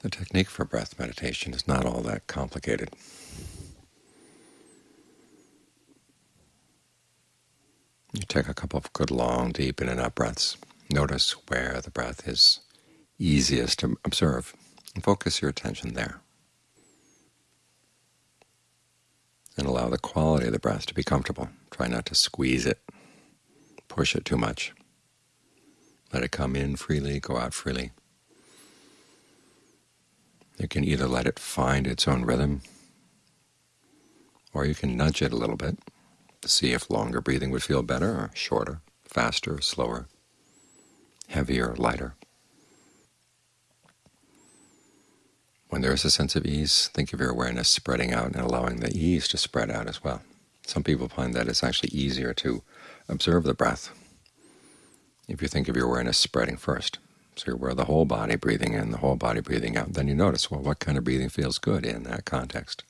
The technique for breath meditation is not all that complicated. You take a couple of good long, deep in and out breaths. Notice where the breath is easiest to observe, and focus your attention there. And allow the quality of the breath to be comfortable. Try not to squeeze it, push it too much. Let it come in freely, go out freely. You can either let it find its own rhythm, or you can nudge it a little bit to see if longer breathing would feel better, or shorter, faster, slower, heavier, lighter. When there is a sense of ease, think of your awareness spreading out and allowing the ease to spread out as well. Some people find that it's actually easier to observe the breath if you think of your awareness spreading first. So you're aware of the whole body breathing in, the whole body breathing out. Then you notice, well, what kind of breathing feels good in that context?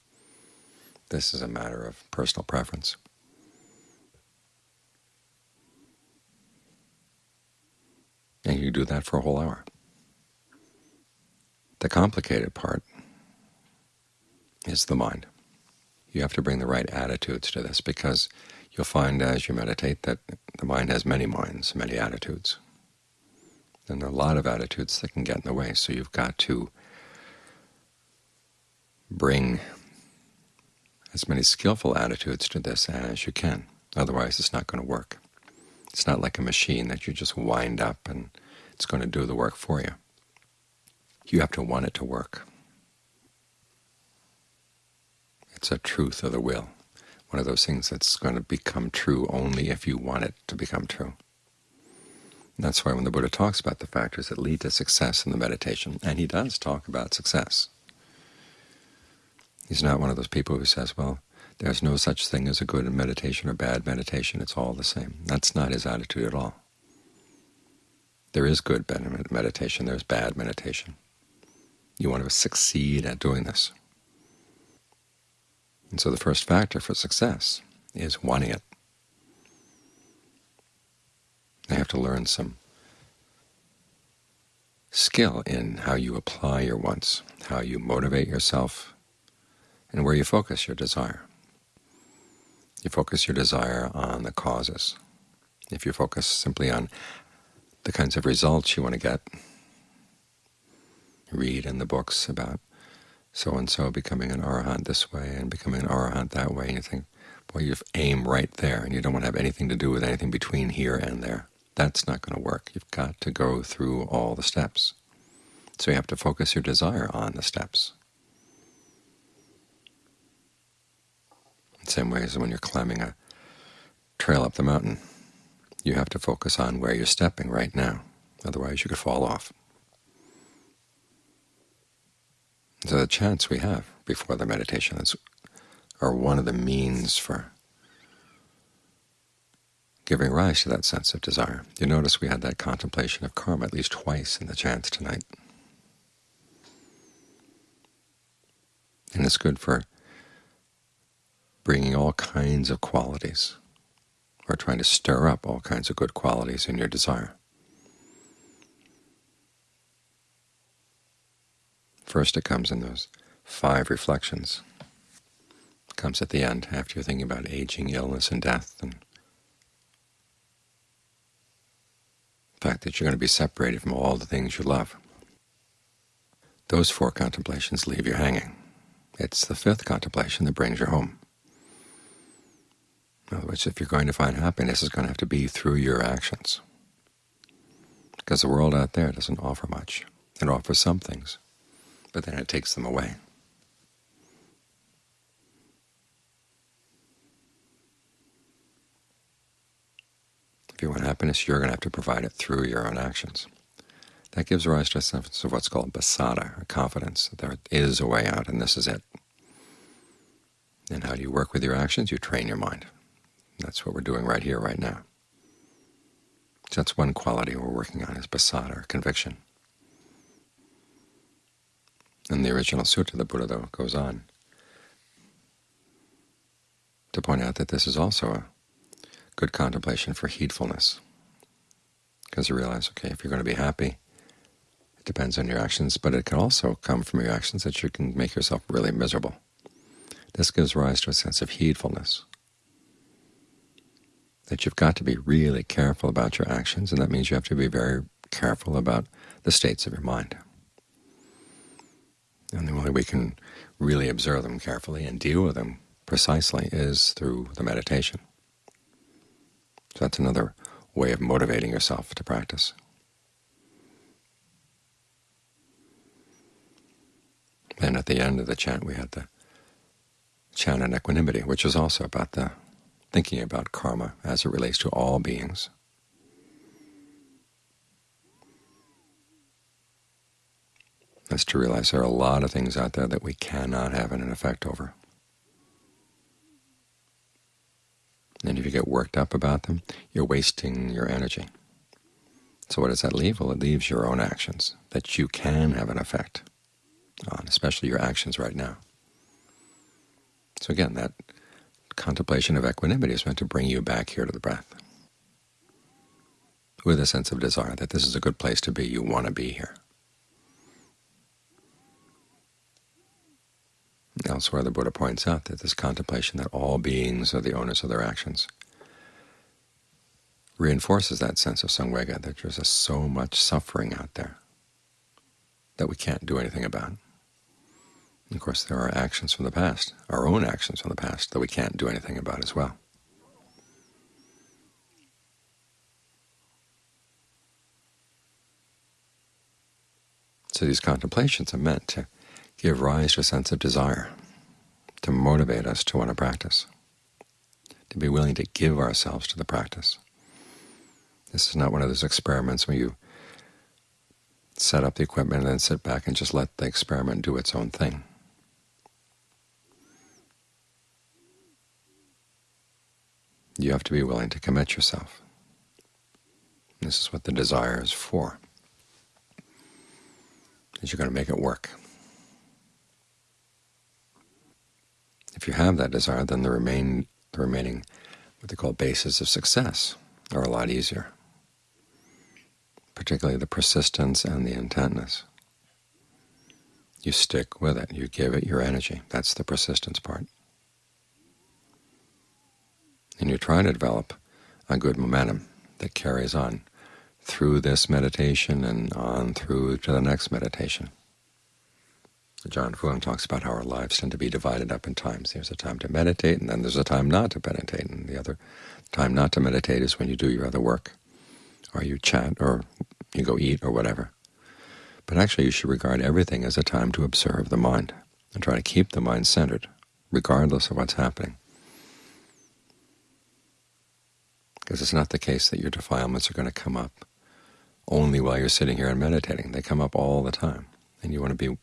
This is a matter of personal preference. And you do that for a whole hour. The complicated part is the mind. You have to bring the right attitudes to this, because you'll find as you meditate that the mind has many minds, many attitudes. And a lot of attitudes that can get in the way, so you've got to bring as many skillful attitudes to this as you can. Otherwise it's not going to work. It's not like a machine that you just wind up and it's going to do the work for you. You have to want it to work. It's a truth of the will, one of those things that's going to become true only if you want it to become true. That's why when the Buddha talks about the factors that lead to success in the meditation, and he does talk about success, he's not one of those people who says, well, there's no such thing as a good meditation or bad meditation. It's all the same. That's not his attitude at all. There is good meditation. There's bad meditation. You want to succeed at doing this. And so the first factor for success is wanting it. You have to learn some skill in how you apply your wants, how you motivate yourself, and where you focus your desire. You focus your desire on the causes. If you focus simply on the kinds of results you want to get, read in the books about so-and-so becoming an arahant this way and becoming an arahant that way, and you think, boy, you aim right there, and you don't want to have anything to do with anything between here and there. That's not going to work. You've got to go through all the steps. So you have to focus your desire on the steps. same way as when you're climbing a trail up the mountain. You have to focus on where you're stepping right now. Otherwise you could fall off. So the chants we have before the meditation are one of the means for giving rise to that sense of desire. You notice we had that contemplation of karma at least twice in the chants tonight. And it's good for bringing all kinds of qualities, or trying to stir up all kinds of good qualities in your desire. First it comes in those five reflections. It comes at the end, after you're thinking about aging, illness, and death, and fact that you're going to be separated from all the things you love. Those four contemplations leave you hanging. It's the fifth contemplation that brings you home. In other words, if you're going to find happiness, it's going to have to be through your actions. Because the world out there doesn't offer much. It offers some things, but then it takes them away. If you want happiness, you're going to have to provide it through your own actions. That gives rise to a sense of what's called pasada, a confidence that there is a way out and this is it. And how do you work with your actions? You train your mind. That's what we're doing right here, right now. So that's one quality we're working on is pasada, or conviction. In the original sutta, the Buddha, though, goes on to point out that this is also a good contemplation for heedfulness, because you realize, okay, if you're going to be happy, It depends on your actions, but it can also come from your actions that you can make yourself really miserable. This gives rise to a sense of heedfulness, that you've got to be really careful about your actions, and that means you have to be very careful about the states of your mind. And the only way we can really observe them carefully and deal with them precisely is through the meditation. So that's another way of motivating yourself to practice. And at the end of the chant we had the chant on equanimity, which is also about the thinking about karma as it relates to all beings. That's to realize there are a lot of things out there that we cannot have an effect over. And if you get worked up about them, you're wasting your energy. So what does that leave? Well, it leaves your own actions that you can have an effect on, especially your actions right now. So again, that contemplation of equanimity is meant to bring you back here to the breath with a sense of desire that this is a good place to be, you want to be here. Elsewhere the Buddha points out that this contemplation that all beings are the owners of their actions reinforces that sense of samvega, that there's just so much suffering out there that we can't do anything about. And of course, there are actions from the past, our own actions from the past, that we can't do anything about as well. So these contemplations are meant to give rise to a sense of desire, to motivate us to want to practice, to be willing to give ourselves to the practice. This is not one of those experiments where you set up the equipment and then sit back and just let the experiment do its own thing. You have to be willing to commit yourself. This is what the desire is for, is you're going to make it work. If you have that desire, then the, remain, the remaining what they call bases of success are a lot easier, particularly the persistence and the intentness. You stick with it. You give it your energy. That's the persistence part. And you try to develop a good momentum that carries on through this meditation and on through to the next meditation. Ajaan Fuang talks about how our lives tend to be divided up in times. There's a time to meditate, and then there's a time not to meditate. And the other time not to meditate is when you do your other work, or you chat, or you go eat, or whatever. But actually you should regard everything as a time to observe the mind and try to keep the mind centered, regardless of what's happening. Because it's not the case that your defilements are going to come up only while you're sitting here and meditating. They come up all the time, and you want to be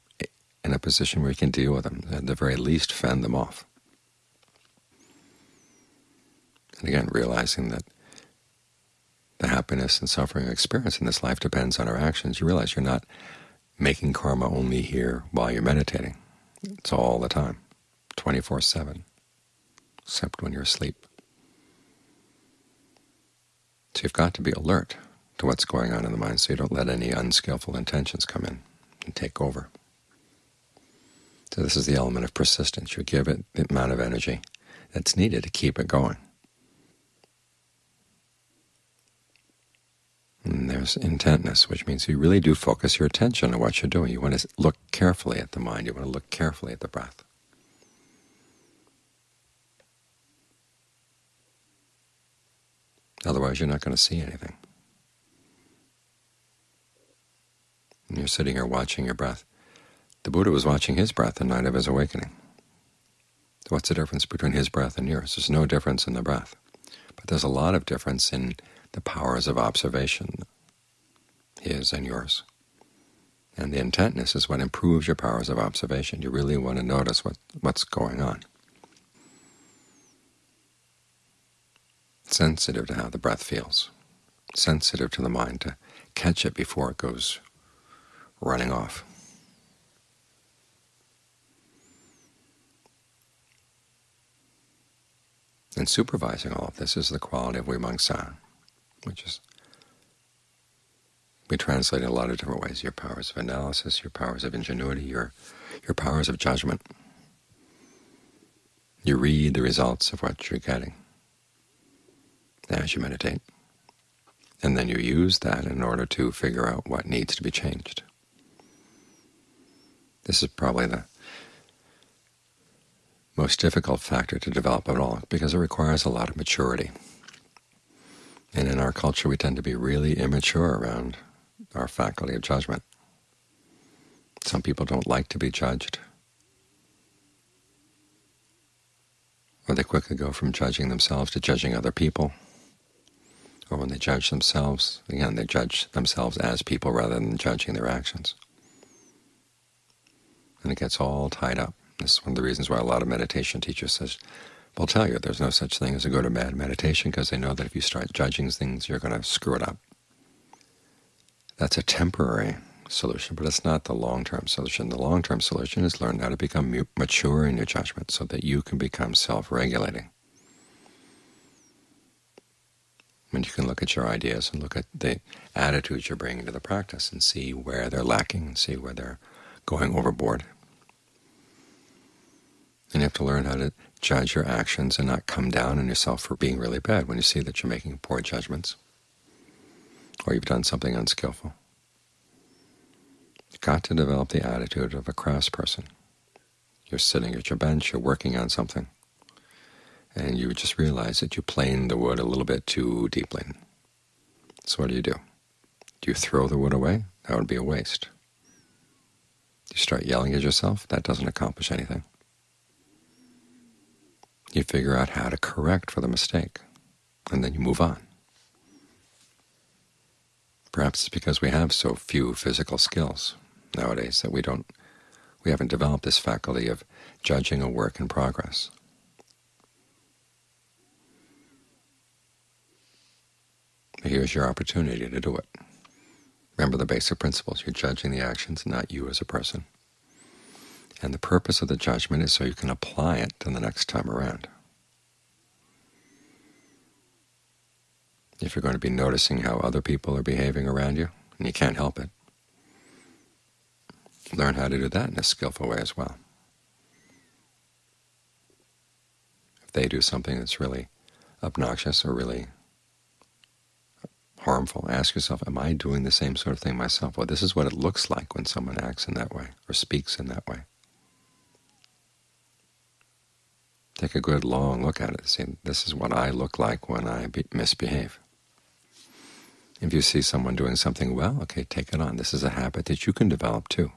in a position where you can deal with them, at the very least fend them off. And again, realizing that the happiness and suffering experience in this life depends on our actions, you realize you're not making karma only here while you're meditating. It's all the time, 24-7, except when you're asleep. So you've got to be alert to what's going on in the mind so you don't let any unskillful intentions come in and take over. So this is the element of persistence. You give it the amount of energy that's needed to keep it going. And there's intentness, which means you really do focus your attention on what you're doing. You want to look carefully at the mind. You want to look carefully at the breath. Otherwise, you're not going to see anything. And you're sitting here watching your breath. The Buddha was watching his breath the night of his awakening. What's the difference between his breath and yours? There's no difference in the breath. But there's a lot of difference in the powers of observation, his and yours. And the intentness is what improves your powers of observation. You really want to notice what, what's going on. Sensitive to how the breath feels. Sensitive to the mind to catch it before it goes running off. And supervising all of this is the quality of vimamsa, which is We translate in a lot of different ways, your powers of analysis, your powers of ingenuity, your, your powers of judgment. You read the results of what you're getting as you meditate, and then you use that in order to figure out what needs to be changed. This is probably the most difficult factor to develop at all, because it requires a lot of maturity. And in our culture, we tend to be really immature around our faculty of judgment. Some people don't like to be judged. Or they quickly go from judging themselves to judging other people. Or when they judge themselves, again, they judge themselves as people rather than judging their actions. And it gets all tied up. This is one of the reasons why a lot of meditation teachers says, will tell you there's no such thing as a good or bad meditation, because they know that if you start judging things, you're going to screw it up. That's a temporary solution, but it's not the long-term solution. The long-term solution is learn how to become mature in your judgment so that you can become self-regulating. And you can look at your ideas and look at the attitudes you're bringing to the practice and see where they're lacking and see where they're going overboard. And you have to learn how to judge your actions and not come down on yourself for being really bad when you see that you're making poor judgments or you've done something unskillful. You've got to develop the attitude of a crafts person. You're sitting at your bench, you're working on something, and you just realize that you planed the wood a little bit too deeply. So what do you do? Do you throw the wood away? That would be a waste. Do you start yelling at yourself? That doesn't accomplish anything. You figure out how to correct for the mistake, and then you move on. Perhaps it's because we have so few physical skills nowadays that we don't we haven't developed this faculty of judging a work in progress. Here's your opportunity to do it. Remember the basic principles. You're judging the actions, not you as a person. And the purpose of the judgment is so you can apply it to the next time around. If you're going to be noticing how other people are behaving around you, and you can't help it, learn how to do that in a skillful way as well. If they do something that's really obnoxious or really harmful, ask yourself, am I doing the same sort of thing myself? Well, this is what it looks like when someone acts in that way or speaks in that way. Take a good long look at it see, this is what I look like when I misbehave. If you see someone doing something well, okay, take it on. This is a habit that you can develop too.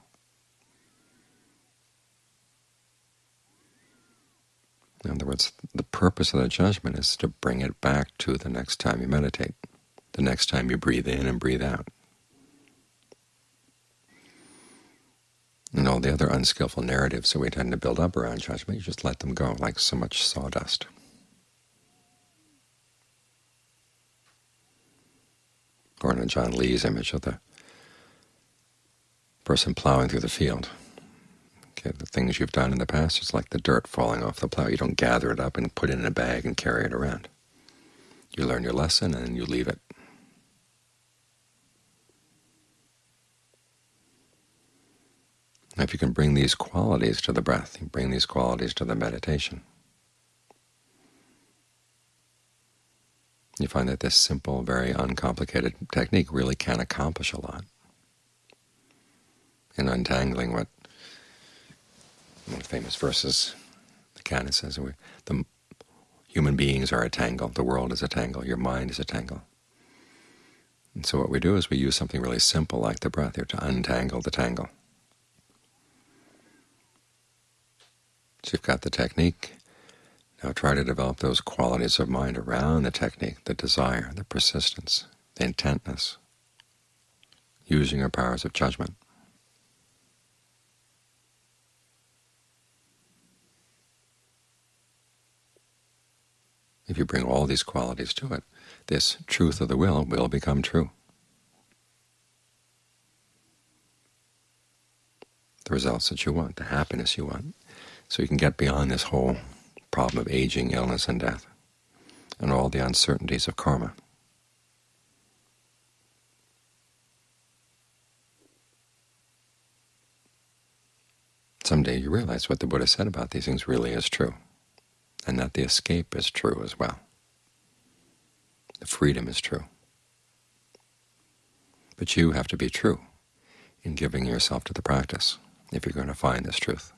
In other words, the purpose of the judgment is to bring it back to the next time you meditate, the next time you breathe in and breathe out. And all the other unskillful narratives that we tend to build up around judgment, you just let them go like so much sawdust. Or in Ajaan Lee's image of the person plowing through the field. Okay, the things you've done in the past, it's like the dirt falling off the plow. You don't gather it up and put it in a bag and carry it around. You learn your lesson and you leave it. If you can bring these qualities to the breath, you bring these qualities to the meditation, you find that this simple, very uncomplicated technique really can accomplish a lot in untangling what one famous verses the canon says, the human beings are a tangle, the world is a tangle, your mind is a tangle. And so what we do is we use something really simple like the breath here to untangle the tangle. So you've got the technique, now try to develop those qualities of mind around the technique, the desire, the persistence, the intentness, using your powers of judgment. If you bring all these qualities to it, this truth of the will will become true. The results that you want, the happiness you want so you can get beyond this whole problem of aging, illness, and death, and all the uncertainties of karma. Someday you realize what the Buddha said about these things really is true, and that the escape is true as well. The freedom is true. But you have to be true in giving yourself to the practice if you're going to find this truth.